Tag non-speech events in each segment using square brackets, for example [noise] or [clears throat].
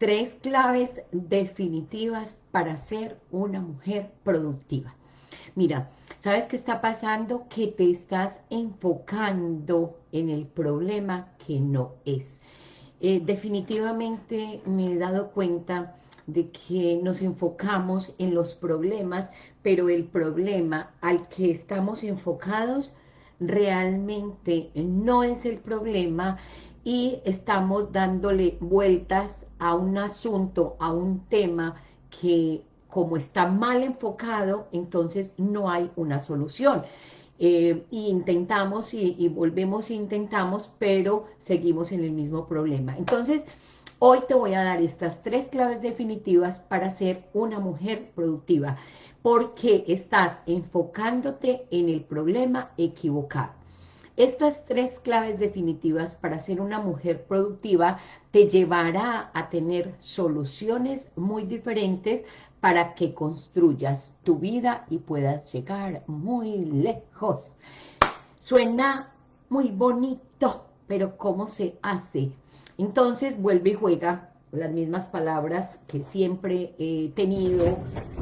tres claves definitivas para ser una mujer productiva. Mira, ¿sabes qué está pasando? Que te estás enfocando en el problema que no es. Eh, definitivamente me he dado cuenta de que nos enfocamos en los problemas, pero el problema al que estamos enfocados realmente no es el problema y estamos dándole vueltas a un asunto, a un tema que como está mal enfocado, entonces no hay una solución. Eh, intentamos y, y, volvemos e intentamos, pero seguimos en el mismo problema. Entonces, hoy te voy a dar estas tres claves definitivas para ser una mujer productiva, porque estás enfocándote en el problema equivocado. Estas tres claves definitivas para ser una mujer productiva te llevará a tener soluciones muy diferentes para que construyas tu vida y puedas llegar muy lejos. Suena muy bonito, pero ¿cómo se hace? Entonces vuelve y juega las mismas palabras que siempre he tenido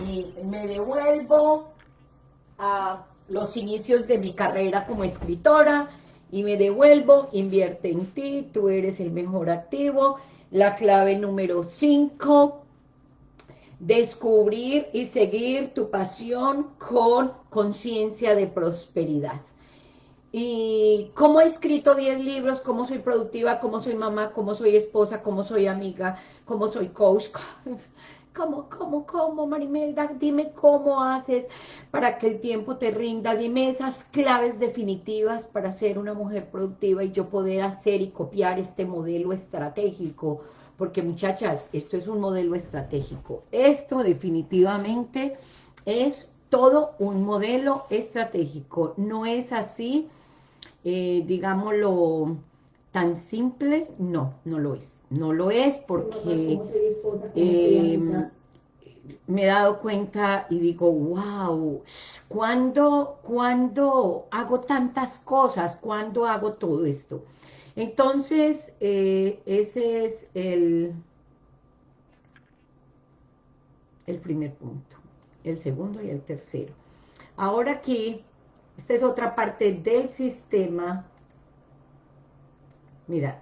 y me devuelvo a los inicios de mi carrera como escritora y me devuelvo, invierte en ti, tú eres el mejor activo. La clave número 5, descubrir y seguir tu pasión con conciencia de prosperidad. Y cómo he escrito 10 libros, cómo soy productiva, cómo soy mamá, cómo soy esposa, cómo soy amiga, cómo soy coach, [laughs] ¿Cómo, cómo, cómo, Marimelda? Dime cómo haces para que el tiempo te rinda. Dime esas claves definitivas para ser una mujer productiva y yo poder hacer y copiar este modelo estratégico. Porque, muchachas, esto es un modelo estratégico. Esto definitivamente es todo un modelo estratégico. No es así, eh, digámoslo, tan simple. No, no lo es. No lo es porque eh, me he dado cuenta y digo, wow, ¿cuándo, ¿cuándo hago tantas cosas? ¿Cuándo hago todo esto? Entonces, eh, ese es el, el primer punto, el segundo y el tercero. Ahora aquí, esta es otra parte del sistema. Mira,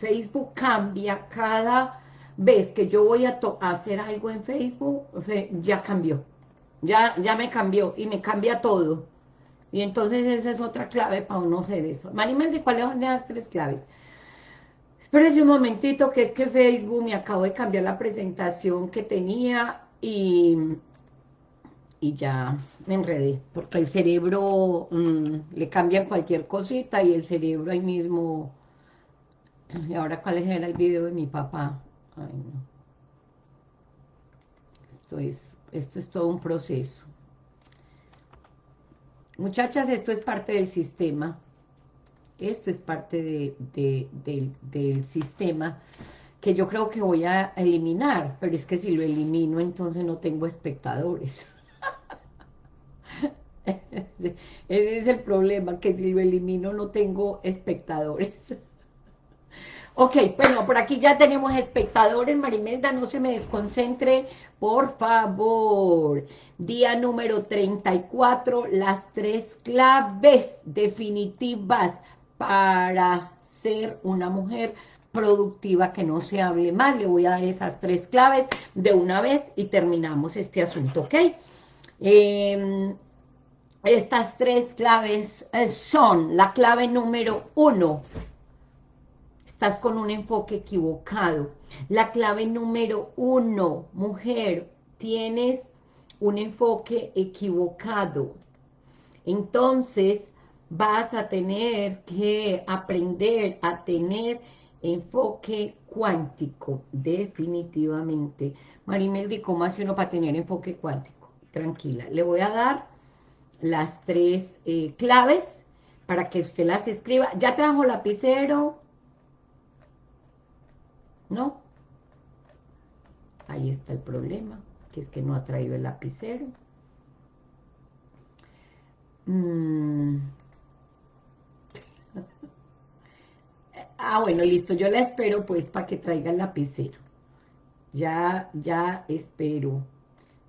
Facebook cambia cada vez que yo voy a, hacer algo en Facebook, ya cambió. Ya, ya me cambió y me cambia todo. Y entonces esa es otra clave para uno hacer eso. ¿de ¿cuáles son las tres claves? Espérese un momentito, que es que Facebook me acabo de cambiar la presentación que tenía y, y ya me enredé, porque el cerebro mm, le cambia cualquier cosita y el cerebro ahí mismo [clears throat] y ahora, ¿cuál era el video de mi papá? Esto es, esto es todo un proceso. Muchachas, esto es parte del sistema. Esto es parte del sistema que yo creo que voy a eliminar, pero es que si lo elimino, entonces no tengo espectadores. [laughs] ese es el problema, que si lo elimino no tengo espectadores. Ok, bueno, por aquí ya tenemos espectadores. Marimelda, no se me desconcentre, por favor. Día número 34, las tres claves definitivas para ser una mujer productiva, que no se hable más. Le voy a dar esas tres claves de una vez y terminamos este asunto, ¿ok? Em, estas tres claves eh, son la clave número uno, estás con un enfoque equivocado. La clave número uno, mujer, tienes un enfoque equivocado. Entonces, vas a tener que aprender a tener enfoque cuántico, definitivamente. Marimeldi, ¿cómo hace uno para tener enfoque cuántico? Tranquila, le voy a dar las tres eh, claves para que usted las escriba. ¿Ya trajo lapicero? ¿No? Ahí está el problema, que es que no ha traído el lapicero. Mm. [laughs] Ah, bueno, listo, yo la espero pues para que traiga el lapicero. Ya, ya espero.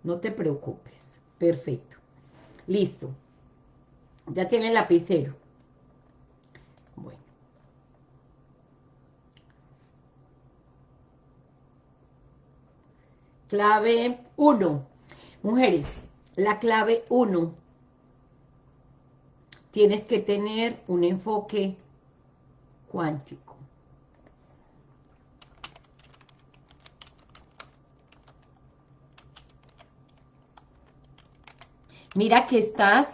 No te preocupes. Perfecto. Listo. Ya tiene el lapicero. Bueno. Clave 1. Mujeres, la clave 1. Tienes que tener un enfoque cuántico. Mira que estás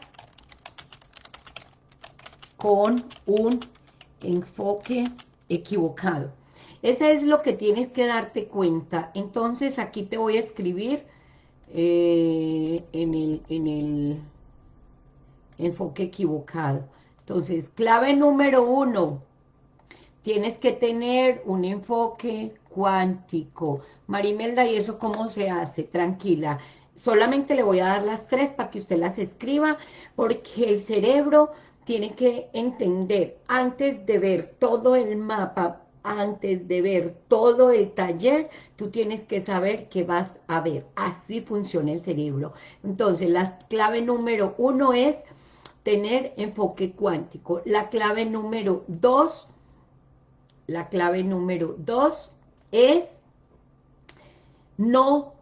con un enfoque equivocado. Ese es lo que tienes que darte cuenta. Entonces aquí te voy a escribir eh, en, el, en el enfoque equivocado. Entonces, clave número uno, tienes que tener un enfoque cuántico. Marimelda, ¿y eso cómo se hace? Tranquila. Solamente le voy a dar las tres para que usted las escriba, porque el cerebro tiene que entender, antes de ver todo el mapa, antes de ver todo el taller, tú tienes que saber qué vas a ver. Así funciona el cerebro. Entonces, la clave número uno es tener enfoque cuántico. La clave número dos, la clave número dos es no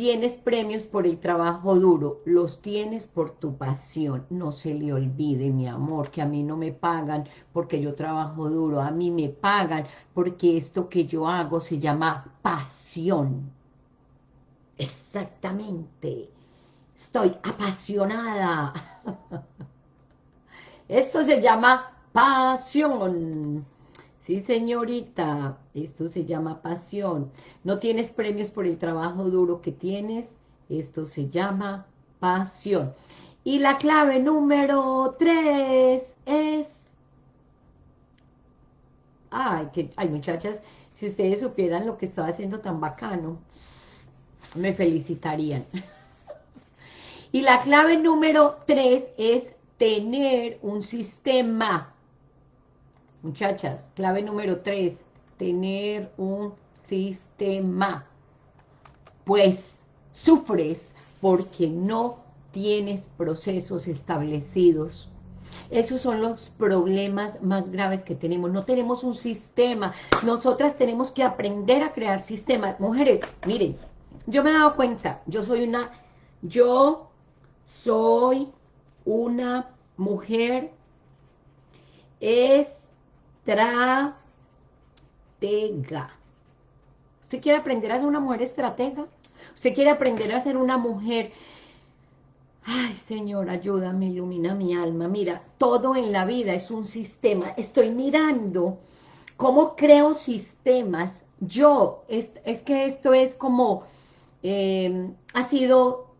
Tienes premios por el trabajo duro, los tienes por tu pasión. No se le olvide, mi amor, que a mí no me pagan porque yo trabajo duro. A mí me pagan porque esto que yo hago se llama pasión. Exactamente. Estoy apasionada. [laughs] Esto se llama pasión. Sí, señorita, esto se llama pasión. No tienes premios por el trabajo duro que tienes, esto se llama pasión. Y la clave número tres es... Ay, que, ay, muchachas, si ustedes supieran lo que estaba haciendo tan bacano, me felicitarían. [laughs] y la clave número tres es tener un sistema Muchachas, clave número tres, tener un sistema. Pues sufres porque no tienes procesos establecidos. Esos son los problemas más graves que tenemos. No tenemos un sistema. Nosotras tenemos que aprender a crear sistemas. Mujeres, miren, yo me he dado cuenta, yo soy una, yo soy una mujer es estratega. ¿Usted quiere aprender a ser una mujer estratega? ¿Usted quiere aprender a ser una mujer... Ay, Señor, ayúdame, ilumina mi alma. Mira, todo en la vida es un sistema. Estoy mirando cómo creo sistemas. Yo, es, es que esto es como... Eh, ha sido,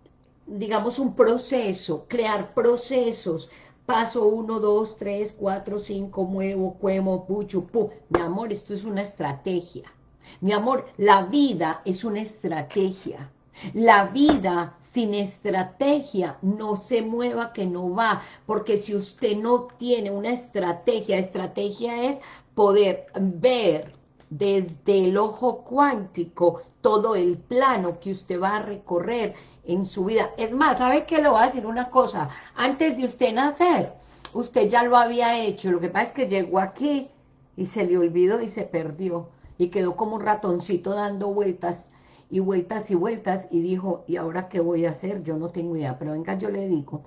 digamos, un proceso, crear procesos paso 1, 2, 3, 4, 5, muevo, cuemo, pucho, pu. Mi amor, esto es una estrategia. Mi amor, la vida es una estrategia. La vida sin estrategia no se mueva que no va, porque si usted no tiene una estrategia, estrategia es poder ver desde el ojo cuántico todo el plano que usted va a recorrer en su vida. Es más, ¿sabe qué? Le voy a decir una cosa. Antes de usted nacer, usted ya lo había hecho. Lo que pasa es que llegó aquí y se le olvidó y se perdió. Y quedó como un ratoncito dando vueltas y vueltas y vueltas y dijo, ¿y ahora qué voy a hacer? Yo no tengo idea, pero venga, yo le digo,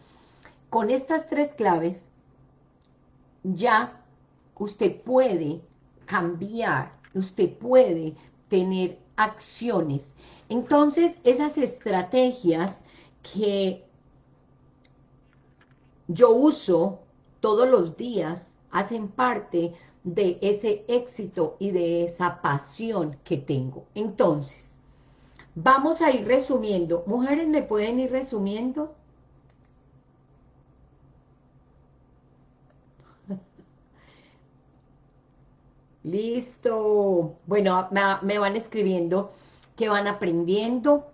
con estas tres claves ya usted puede cambiar, usted puede tener acciones entonces, esas estrategias que yo uso todos los días hacen parte de ese éxito y de esa pasión que tengo. Entonces, vamos a ir resumiendo. ¿Mujeres me pueden ir resumiendo? Listo. Bueno, me, van escribiendo que van aprendiendo.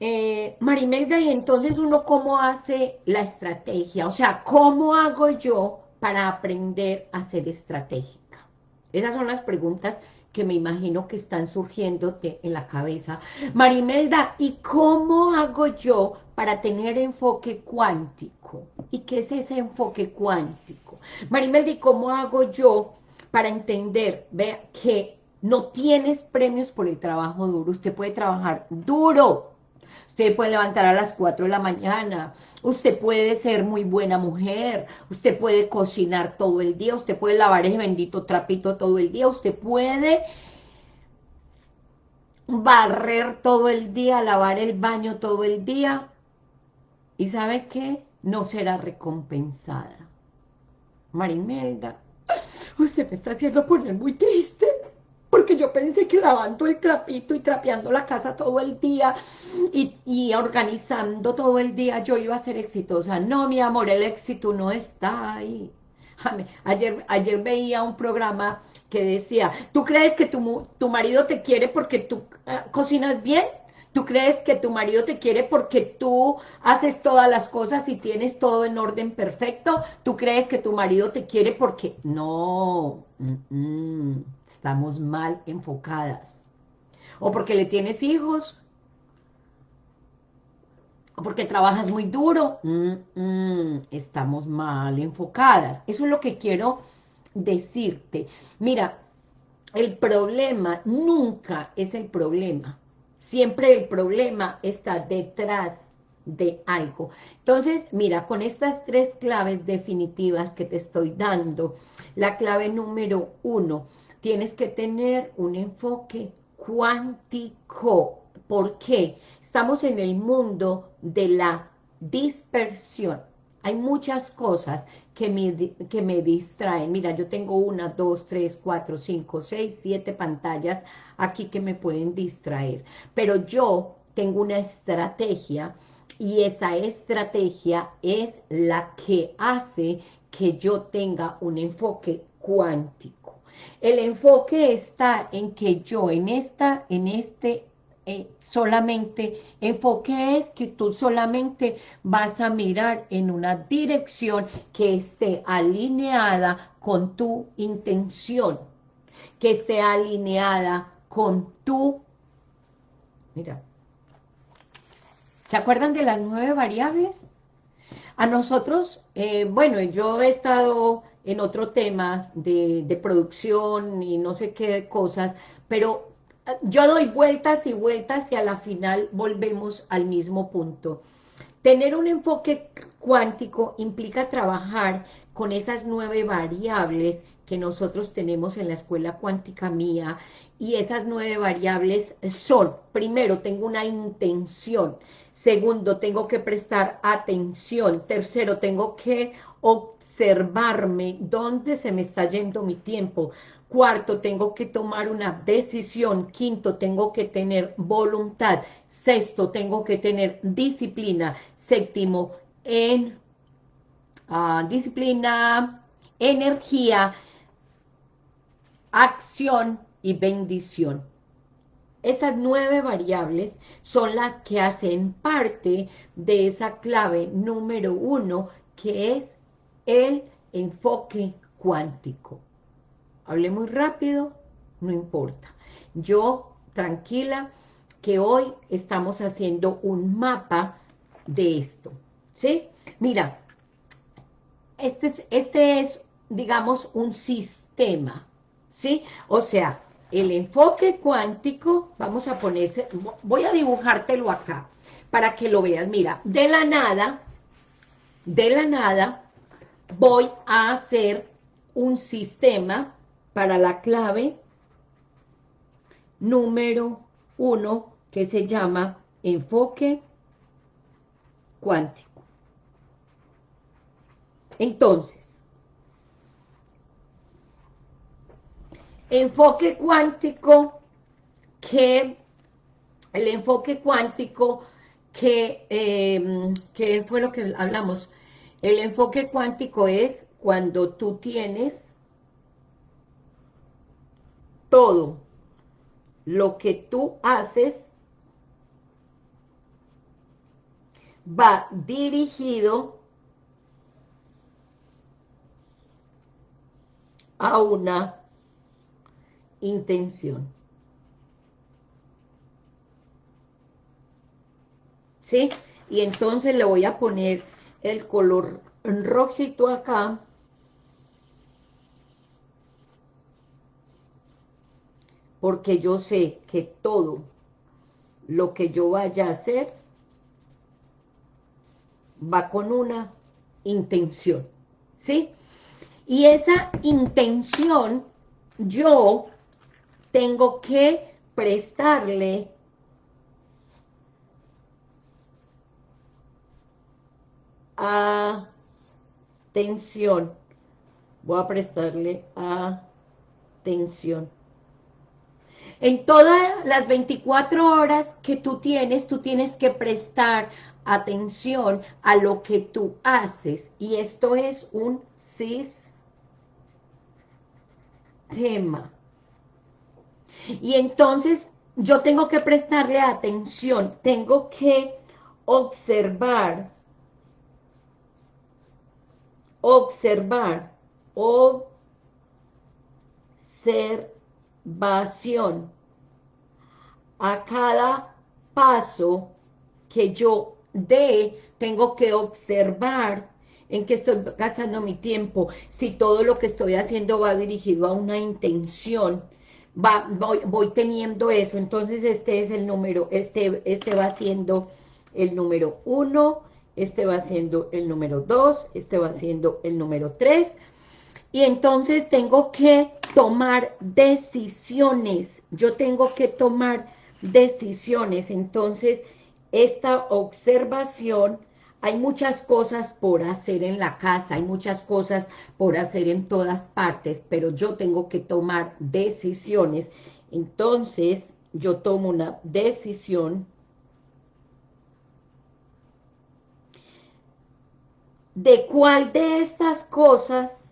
Eh, Marimelda, y entonces uno cómo hace la estrategia, o sea, ¿cómo hago yo para aprender a ser estratégica? Esas son las preguntas que me imagino que están surgiéndote en la cabeza. Marimelda, ¿y cómo hago yo para tener enfoque cuántico? ¿Y qué es ese enfoque cuántico? Marimelda, ¿y cómo hago yo para entender, vea, que no tienes premios por el trabajo duro? Usted puede trabajar duro, Usted puede levantar a las 4 de la mañana, usted puede ser muy buena mujer, usted puede cocinar todo el día, usted puede lavar ese bendito trapito todo el día, usted puede barrer todo el día, lavar el baño todo el día, y ¿sabe qué? No será recompensada. Marimelda, usted me está haciendo poner muy triste porque yo pensé que lavando el trapito y trapeando la casa todo el día y, organizando todo el día yo iba a ser exitosa. No, mi amor, el éxito no está ahí. Ayer, ayer veía un programa que decía, ¿tú crees que tu, tu marido te quiere porque tú ah, cocinas bien? ¿Tú crees que tu marido te quiere porque tú haces todas las cosas y tienes todo en orden perfecto? ¿Tú crees que tu marido te quiere porque... No, estamos mal enfocadas. O porque le tienes hijos, o porque trabajas muy duro. estamos mal enfocadas. Eso es lo que quiero decirte. Mira, el problema nunca es el problema. Siempre el problema está detrás de algo. Entonces, mira, con estas tres claves definitivas que te estoy dando, la clave número uno, tienes que tener un enfoque cuántico. ¿Por qué? Estamos en el mundo de la dispersión. Hay muchas cosas que me, que me distraen. Mira, yo tengo una, dos, tres, cuatro, cinco, seis, siete pantallas aquí que me pueden distraer. Pero yo tengo una estrategia y esa estrategia es la que hace que yo tenga un enfoque cuántico. El enfoque está en que yo en esta, en este eh, solamente, enfoque es que tú solamente vas a mirar en una dirección que esté alineada con tu intención, que esté alineada con tu, mira, ¿se acuerdan de las nueve variables? A nosotros, eh, bueno, yo he estado en otro tema de, de producción y no sé qué cosas, pero yo doy vueltas y vueltas y a la final volvemos al mismo punto. Tener un enfoque cuántico implica trabajar con esas nueve variables que nosotros tenemos en la escuela cuántica mía y esas nueve variables son, primero, tengo una intención, segundo, tengo que prestar atención, tercero, tengo que observarme dónde se me está yendo mi tiempo, Cuarto, tengo que tomar una decisión. Quinto, tengo que tener voluntad. Sexto, tengo que tener disciplina. Séptimo, en ah, disciplina, energía, acción y bendición. Esas nueve variables son las que hacen parte de esa clave número uno, que es el enfoque cuántico. Hablé muy rápido, no importa. Yo, tranquila, que hoy estamos haciendo un mapa de esto, ¿sí? Mira, este es, este es, digamos, un sistema, ¿sí? O sea, el enfoque cuántico, vamos a ponerse, voy a dibujártelo acá, para que lo veas. Mira, de la nada, de la nada, voy a hacer un sistema para la clave número uno que se llama enfoque cuántico. Entonces, enfoque cuántico que el enfoque cuántico que, em, fue lo que hablamos, el enfoque cuántico es cuando tú tienes todo lo que tú haces va dirigido a una intención. ¿Sí? Y entonces le voy a poner el color rojito acá. Porque yo sé que todo lo que yo vaya a hacer va con una intención, ¿sí? Y esa intención yo tengo que prestarle atención. Voy a prestarle atención. En todas las 24 horas que tú tienes, tú tienes que prestar atención a lo que tú haces. Y esto es un sistema. Y entonces yo tengo que prestarle atención, tengo que observar, observar, observación a cada paso que yo dé, tengo que observar en qué estoy gastando mi tiempo, si todo lo que estoy haciendo va dirigido a una intención, va, voy, teniendo eso, entonces este es el número, este, este va siendo el número uno, este va siendo el número dos, este va siendo el número tres, y entonces tengo que tomar decisiones, yo tengo que tomar decisiones, entonces esta observación hay muchas cosas por hacer en la casa, hay muchas cosas por hacer en todas partes, pero yo tengo que tomar decisiones. Entonces, yo tomo una decisión de cuál de estas cosas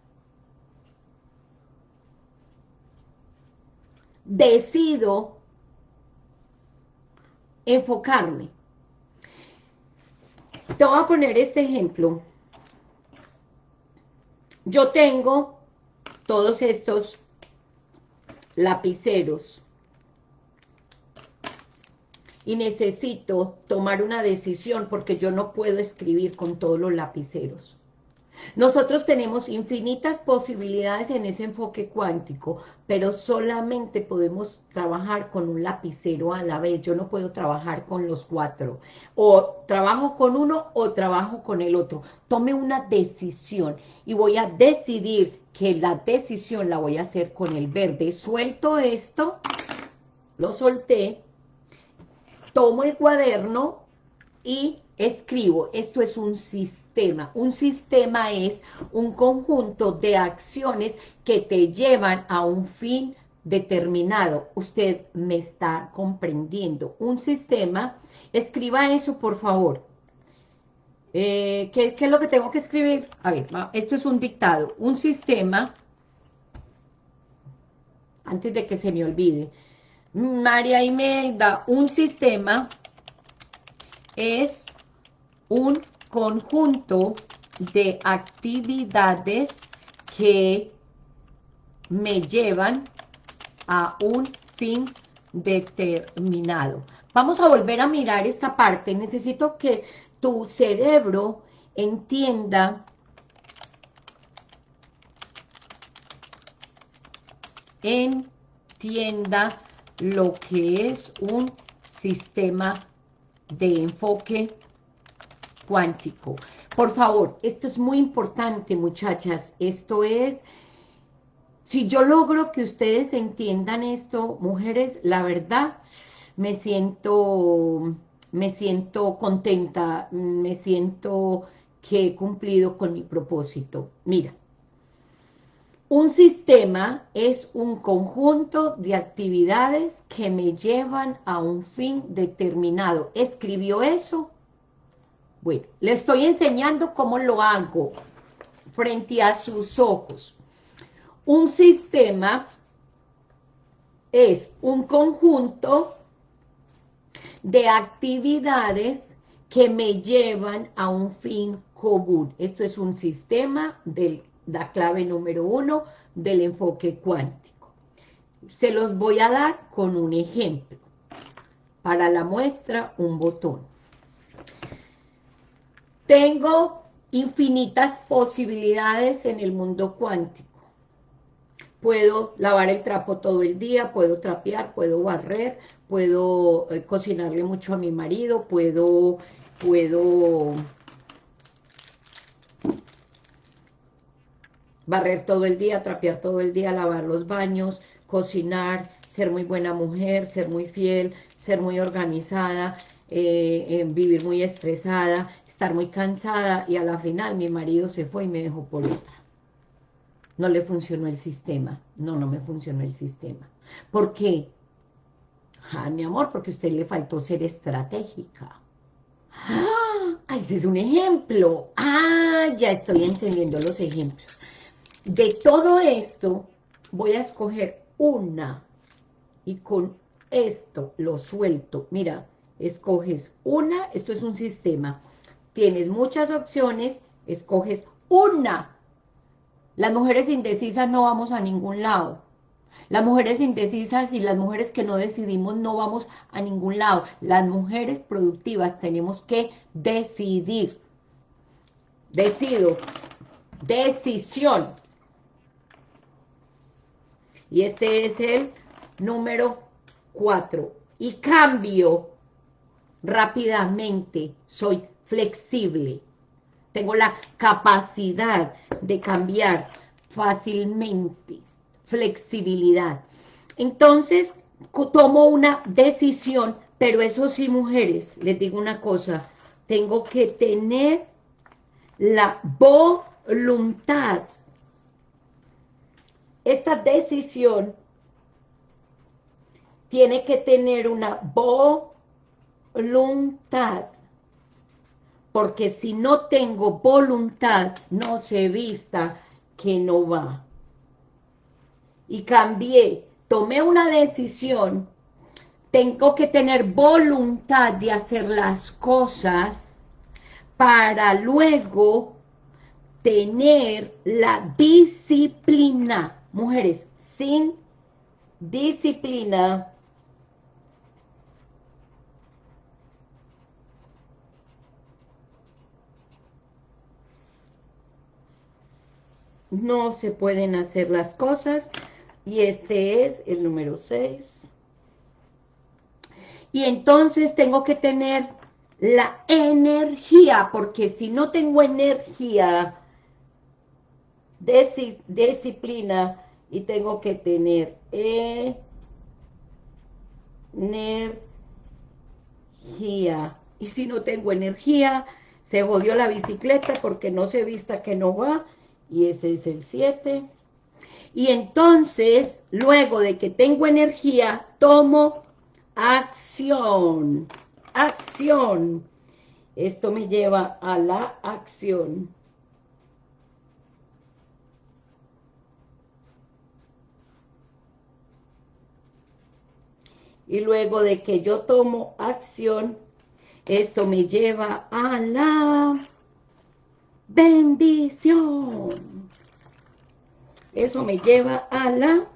decido enfocarme. Te voy a poner este ejemplo. Yo tengo todos estos lapiceros y necesito tomar una decisión porque yo no puedo escribir con todos los lapiceros. Nosotros tenemos infinitas posibilidades en ese enfoque cuántico, pero solamente podemos trabajar con un lapicero a la vez. Yo no puedo trabajar con los cuatro. O trabajo con uno o trabajo con el otro. Tome una decisión y voy a decidir que la decisión la voy a hacer con el verde. Suelto esto, lo solté, tomo el cuaderno y escribo. Esto es un sistema. Un sistema es un conjunto de acciones que te llevan a un fin determinado. Usted me está comprendiendo. Un sistema, escriba eso por favor. Eh, ¿qué, ¿Qué es lo que tengo que escribir? A ver, esto es un dictado. Un sistema, antes de que se me olvide, María Imelda, un sistema es un conjunto de actividades que me llevan a un fin determinado. Vamos a volver a mirar esta parte. Necesito que tu cerebro entienda entienda lo que es un sistema de enfoque cuántico. Por favor, esto es muy importante, muchachas. Esto es, si yo logro que ustedes entiendan esto, mujeres, la verdad, me siento, me siento contenta, me siento que he cumplido con mi propósito. Mira, un sistema es un conjunto de actividades que me llevan a un fin determinado. ¿Escribió eso? Bueno, le estoy enseñando cómo lo hago frente a sus ojos. Un sistema es un conjunto de actividades que me llevan a un fin común. Esto es un sistema de la clave número uno del enfoque cuántico. se los voy a dar con un ejemplo. Para la muestra, un botón. Tengo infinitas posibilidades en el mundo cuántico. Puedo lavar el trapo todo el día, puedo trapear, puedo barrer, puedo eh, cocinarle mucho a mi marido, puedo, puedo barrer todo el día, trapear todo el día, lavar los baños, cocinar, ser muy buena mujer, ser muy fiel, ser muy organizada, eh, eh, vivir muy estresada, estar muy cansada y a la final mi marido se fue y me dejó por otra. No le funcionó el sistema. No, no me funcionó el sistema. ¿Por qué? Ah, mi amor, porque a usted le faltó ser estratégica. ¡Ah! Ese es un ejemplo. Ah, ya estoy entendiendo los ejemplos. De todo esto, voy a escoger una. Y con esto lo suelto. Mira, escoges una. Esto es un sistema. Tienes muchas opciones. Escoges una. Las mujeres indecisas no vamos a ningún lado. Las mujeres indecisas y las mujeres que no decidimos no vamos a ningún lado. Las mujeres productivas tenemos que decidir. Decido. Decisión. Y este es el número 4. Y cambio rápidamente. Soy flexible. Tengo la capacidad de cambiar fácilmente flexibilidad. Entonces, tomo una decisión, pero eso sí, mujeres, les digo una cosa, tengo que tener la voluntad. Esta decisión tiene que tener una voluntad, porque si no tengo voluntad, no se vista que no va y cambié, tomé una decisión, tengo que tener voluntad de hacer las cosas para luego tener la disciplina. Mujeres, sin disciplina no se pueden hacer las cosas y este es el número 6. Y entonces tengo que tener la energía, porque si no tengo energía, disciplina, y tengo que tener energía. Y si no tengo energía, se jodió la bicicleta porque no se vista que no va, y ese es el 7. Y entonces, luego de que tengo energía, tomo acción. Acción. Esto me lleva a la acción. Y luego de que yo tomo acción, esto me lleva a la bendición. Eso me lleva a la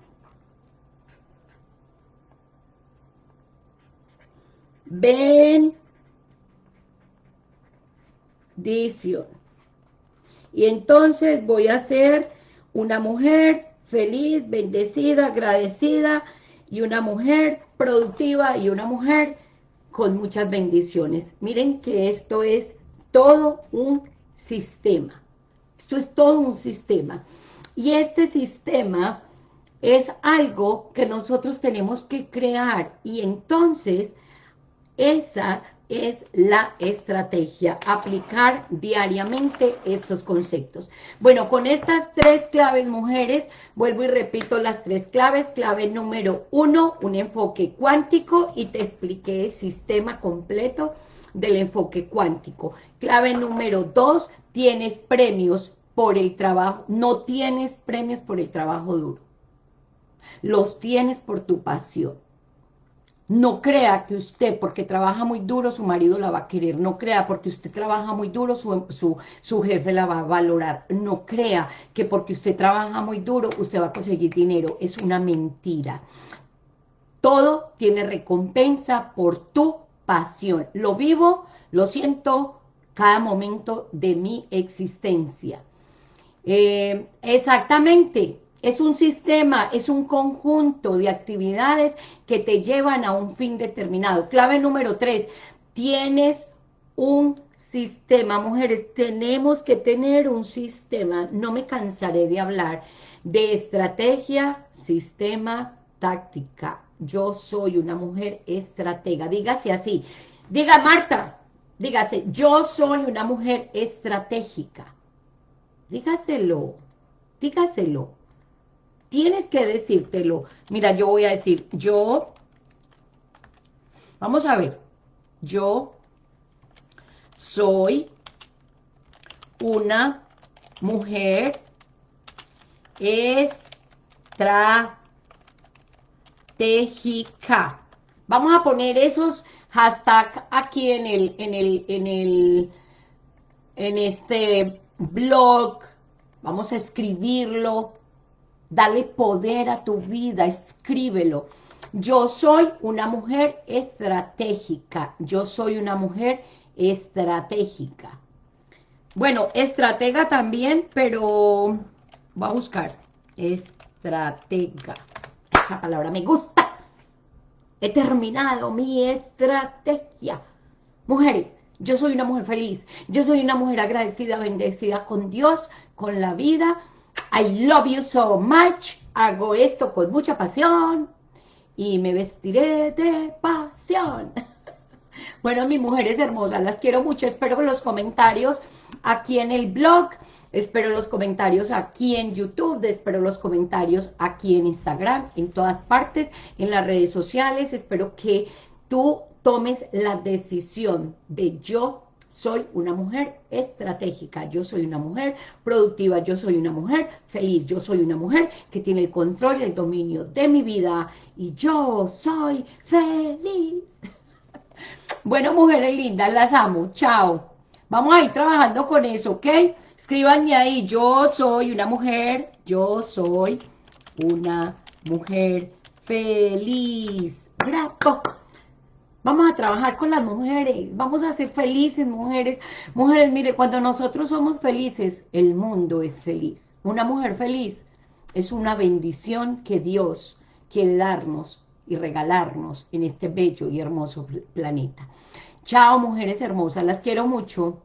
bendición. Y entonces voy a ser una mujer feliz, bendecida, agradecida y una mujer productiva y una mujer con muchas bendiciones. Miren que esto es todo un sistema. Esto es todo un sistema. Y este sistema es algo que nosotros tenemos que crear y entonces esa es la estrategia, aplicar diariamente estos conceptos. Bueno, con estas tres claves, mujeres, vuelvo y repito las tres claves. Clave número uno, un enfoque cuántico y te expliqué el sistema completo del enfoque cuántico. Clave número dos, tienes premios por el trabajo, no tienes premios por el trabajo duro. Los tienes por tu pasión. No crea que usted, porque trabaja muy duro, su marido la va a querer. No crea porque usted trabaja muy duro, su, su, su, jefe la va a valorar. No crea que porque usted trabaja muy duro, usted va a conseguir dinero. Es una mentira. Todo tiene recompensa por tu pasión. Lo vivo, lo siento cada momento de mi existencia. Eh, exactamente, es un sistema, es un conjunto de actividades que te llevan a un fin determinado. Clave número tres, tienes un sistema. Mujeres, tenemos que tener un sistema. No me cansaré de hablar de estrategia, sistema, táctica. Yo soy una mujer estratega. Dígase así. Diga, Marta, dígase, yo soy una mujer estratégica. Dígaselo, dígaselo. Tienes que decírtelo. Mira, yo voy a decir, yo, vamos a ver, yo soy una mujer estratégica. Vamos a poner esos hashtags aquí en el, en el, en el, en este blog. Vamos a escribirlo Dale poder a tu vida, escríbelo. Yo soy una mujer estratégica. Yo soy una mujer estratégica. Bueno, estratega también, pero voy a buscar. Estratega. Esa palabra me gusta. He terminado mi estrategia. Mujeres, yo soy una mujer feliz. Yo soy una mujer agradecida, bendecida con Dios, con la vida, I love you so much, hago esto con mucha pasión y me vestiré de pasión. [laughs] Bueno, mis mujeres hermosas, las quiero mucho, espero los comentarios aquí en el blog, espero los comentarios aquí en YouTube, espero los comentarios aquí en Instagram, en todas partes, en las redes sociales, espero que tú tomes la decisión de yo soy una mujer estratégica, yo soy una mujer productiva, yo soy una mujer feliz, yo soy una mujer que tiene el control y el dominio de mi vida y yo soy feliz. [laughs] Bueno, mujeres lindas, las amo, chao. Vamos a ir trabajando con eso, ¿ok? Escríbanme ahí, yo soy una mujer, yo soy una mujer feliz. ¡Bravo! Vamos a trabajar con las mujeres, vamos a ser felices mujeres. Mujeres, mire, cuando nosotros somos felices, el mundo es feliz. Una mujer feliz es una bendición que Dios quiere darnos y regalarnos en este bello y hermoso planeta. Chao, mujeres hermosas, las quiero mucho.